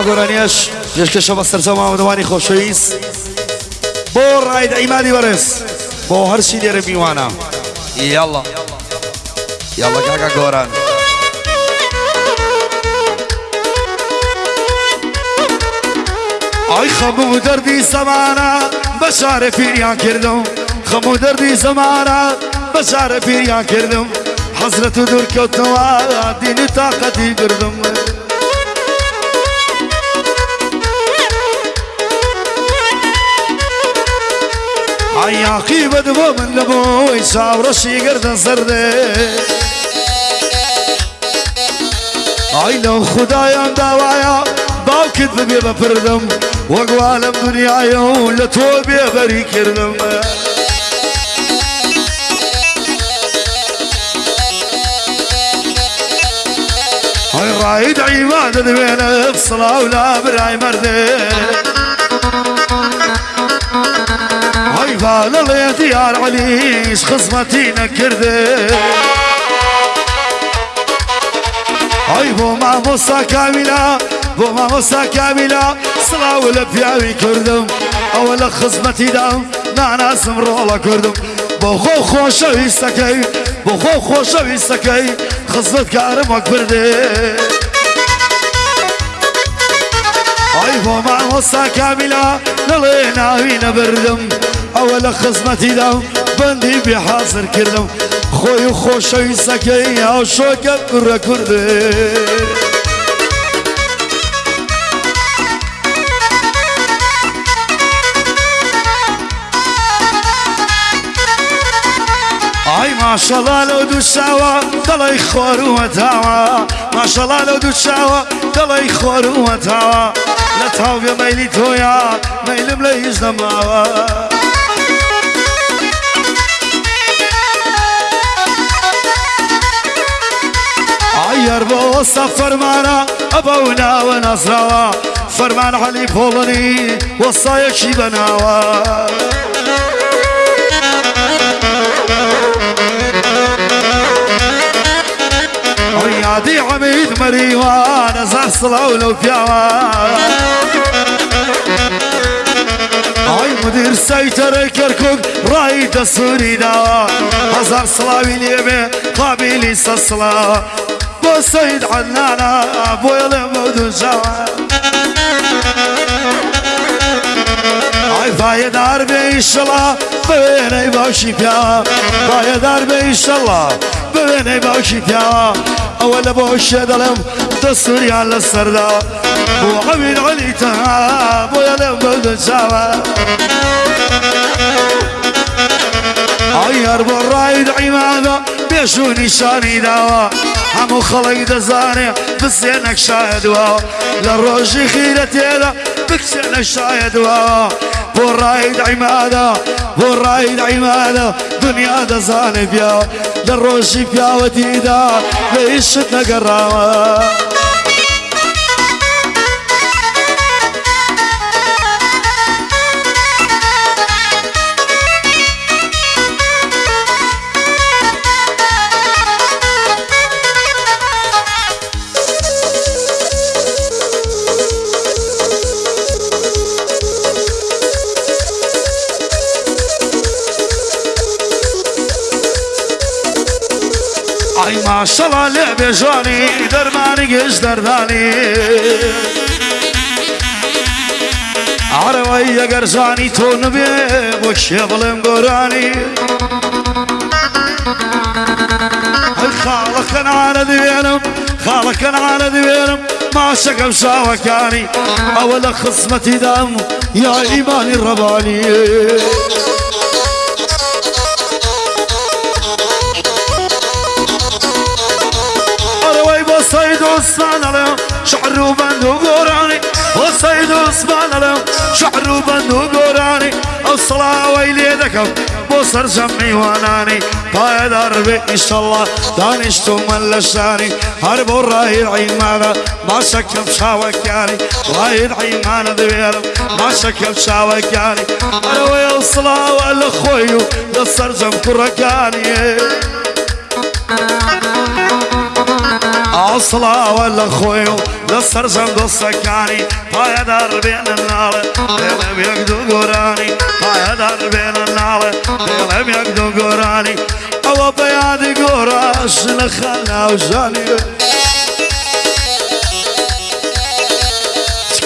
ئەگۆرانیش پێشکەشە بە سەرچە مامەوانی خۆشەویست بۆ ڕایدا ئیمانی بەرز بۆ هەرچی لێرە میوانە. یاڵە یاڵە کاکە گۆران. ئای خەموو دەردی زەمانە بە شارە پیریان کردم خەموو دەردی زەمانە بە شارە پیریان کردم حەزرەت و دوورکەوتەوە دینی تااقەتی کردم عیاقی بەدبۆ من لە بۆی چاوڕەشی گردن سەردێ ئای لەو خدایان داوایە باوکت ببێ بەپردم وەگوا لەم دنیاە و لە تۆ بێبەری کردم ئەی ڕای دەیمانە دەوێنە سڵاو لا برای مەردێ ئەی بالەڵێ دیار علیش خزمەتی نەکردێ ئەی بۆ مامۆستا کامیلا بۆ مامۆستا کامیلا سڵاو لە پیاوی کردم ئەوە لە خزمەتیدام ناناسم ڕۆڵە کردم بۆ خۆ خۆشەویستەکەی بۆ خۆ خۆشەویستەکەی خزمەت کارم وەک بردێ ئەی بۆ مامۆستا کامیلا دەڵێ ناوی نەبردم ئەوە لە خزمەتیدام بەندی بێ حاضر کردم. خۆی و خۆشەویستەکەی ئەو شۆکە کوڕە کوردێ. ئای ماشەڵا لەو دوو چاوە دڵی خۆروەتاوە ماشەڵا لەو دوو چاوە دڵی خۆروەتاوە لە تاوێ مەلی تۆیە مەلم لە هیچ نەماوە ئایر بۆ ئەستا فەرمانە ئەبە و ناوە نەزراوە فەرمان عەلی پۆڵنی وەسایەکی بەناوە یادی عەمید مەریوان ئەزار سڵاو لەو پیاوە ئای مدیر سەیتەرە کەرکک ڕای دەسووری داوە هەزار سڵاوی قابلی بۆ سەید عەنانە بۆیە لێ مەودوجاوە ئای پایەدار بێ ئیشەڵا بوێنەی باشی پیاوە پایەدار بێ ئیشەڵا بوێنەی باشی پیاوە ئەوە لە بۆ شێ دەڵێم دەسووریان لە سەردا بۆ ئەوین عەلی تەها بۆیە لێم بەودەجاوە ئای هەر بۆ ڕای دعیمانە پێش و نیشانی داوە هەموو خەڵک دەزانێ بسێنە شایدوە لە ڕۆژی خیرە تێدا بکسێنە شایدوە بۆ ڕای دعیمانە بۆ ڕای دعیمانە دنیا دەزانێ پیا لە ڕۆژی پیاوەتیدا لە ئیشت نەگەڕاوە ئای ماشەڵا لێ بێژانی دەرمانی گەش دەردانی ئارەوەی ئەگەر زانی تۆ نبێ بۆ شێ بڵێم گۆرانی ئەی خاڵەکەنانە دوێنم خاڵەکەنانە دوێنم ماشەکەم شاوەکانی ئەوە لە خزمەتی دام یا ئیمانی ڕەبانی عليهم شعر وبند وقراني وسيد عثمان عليهم شعر وبند وقراني الصلاة ويلي ذكب بوصر جمعي واناني بايد أربي إن شاء الله دانشتو من لشاني. هرب الراهي العيمانة ما شك بشاوك يعني راهي العيمانة ذويرم ما شك بشاوك يعني أروي الصلاة والأخوي للسرجم كركاني أصلا ولا خويو لسر زند السكاني بايا دار بين النار دلم يقدو قراني. بايا دار بين النار دلم يقدو قراني. أو بياد قراش نخلنا وجاني.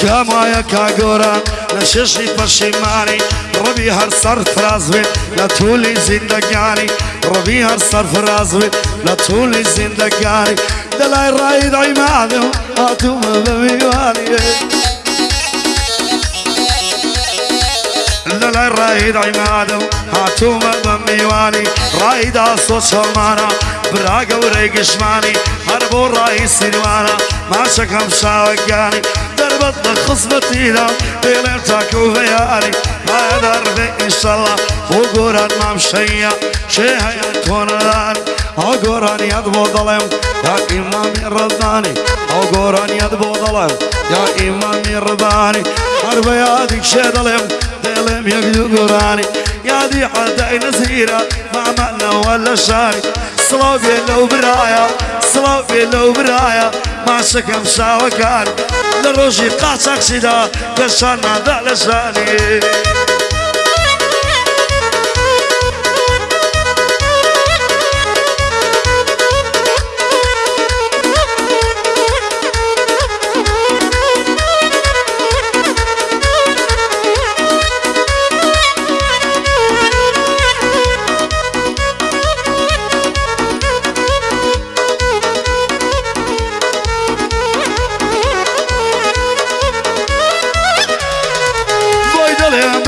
كما يكا قران نششي پشیمانی ربی هر سر فراز بی لطول زندگانی ربی هر سر فراز بی لطول زندگانی دلای راید عمادم آتوم بمیوانی دلای راید عمادم هاتوم بمیوانی راید آسو چلمانا براغ و ریگشمانی هر بو رای سیروانا ما شکم شاوگانی دربط خصبتي ذا بيلم تاكو فياري ما دربي إن شاء الله وقران ما مشيا شيء يكون ذاني وقران يدبو ظلم يا إمامي رضاني وقران يدبو ظلم يا إمامي رضاني أربياتك شيء ظلم دلم يقدو قراني يا دي حتى نزيرة ما عملنا ولا شاري صلاة لو برايا صلاة لو برايا ما شكم شاوكان قاعتك سيدا كسانا ذا لساني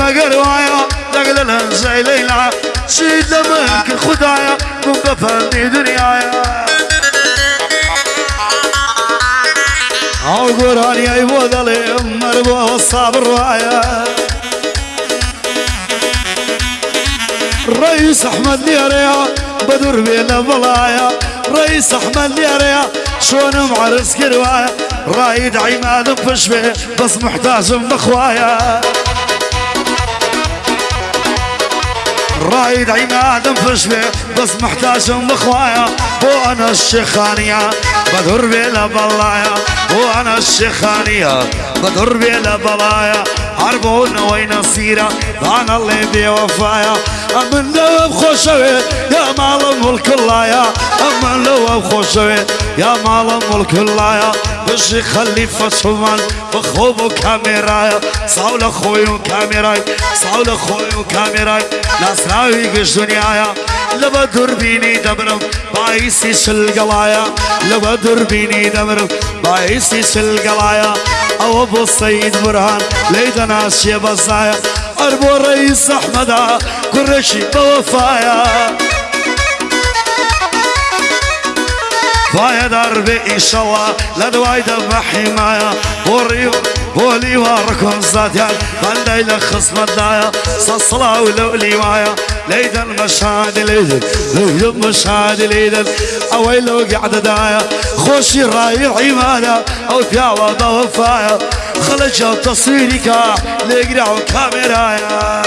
قروايا دقل زي ليلى. شيد لمنك خدايا من بفني دنيايا. أو قراني يا أبو ظليم مربو الصابر رايا رئيس أحمد ليريا بدر بين بلايا رئيس أحمد ليريا شلون معرس كروايا. رايد عماد بفشبه بس محتاج من رايد عماد انفشبه بس محتاج أم أخوايا. أنا الشيخانية بدر بلا بلايا. بو أنا الشيخانية بدر بلا بلايا. عربونا وين سيرة أنا اللي بوفايا امن لو بخوشوي يا مال الملك اللايا امن لو بخوشوي يا مال الملك اللايا بشي خليفة سلمان بخوبو كاميرايا صاول خويو كاميراي صاول خويو كاميراي ناسراوي قش دنيايا لبا دربيني دبرم بايسي سلقلايا لبا دربيني دبرم بايسي سلقلايا أو ابو السيد برهان ليدنا شي بزايا اربو رئيس احمد قرشي بوفايا فايا دربي ان شاء الله لدواي دم حماية بوري بولي واركم زاديان بل ليلة خصم الدايا صصلا ولو ليوايا ليدا المشهد ليدا ليدا المشهد ليدا اويلو قعد دايا خوشي راي عمادا أو ثياوة بوفايا خلجة تصويري كا لقرعوا كاميرايا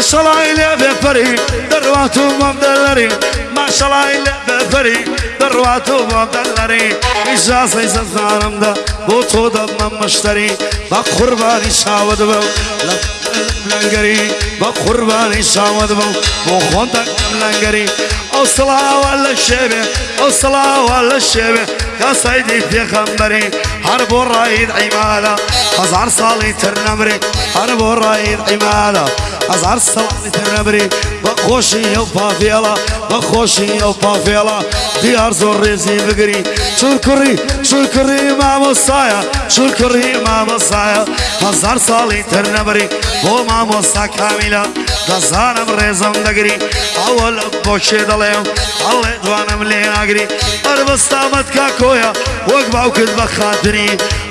ما شاء الله إلي بفري درواتو مبدلري. ما شاء الله إلي بفري درواتو مبدلري. إجازة إزازارم دا بوتو دا مشتري. با قرباني شاود بو لنگری. با قربانی شامد بو بو خوندک لنگری. أو صلاة ولا شبه أو صلاة ولا شبه. يا سيدي پیغمبری هر بو رايد عمالا. هزار سالي ترنمري هر بو رايد عمالا. هزار سڵی تەنەبری بە خۆشی ئەو پافێڵە بە خۆشی ئەو پافێڵە دیار زۆر ڕێزی بگری. چور کوڕی چور کوڕی مامۆسایە چور کوڕی مامۆسایە هزار ساڵی تەرنەبری بۆ مامۆستا کامیلە دەزانم ڕێزم دەگری ئەوە لە بۆچێ دەڵێم ئەڵێ دوانم لێ ناگری ئەربستامەت کا کۆیە وەک باوکت بە خاتری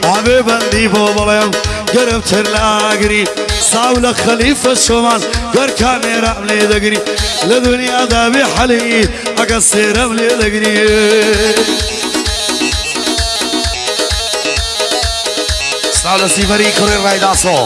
ئابێ بەندی بۆ بڵێم گەرمتر لاگری. ساو لە خەلیفە شۆمان گەر کامێرام لێ دەگری لە دنیادا بێ حەلی ئەگە سێرەم لێ دەگری سلااو لە سیڤەری کوڕی ڕایداسۆ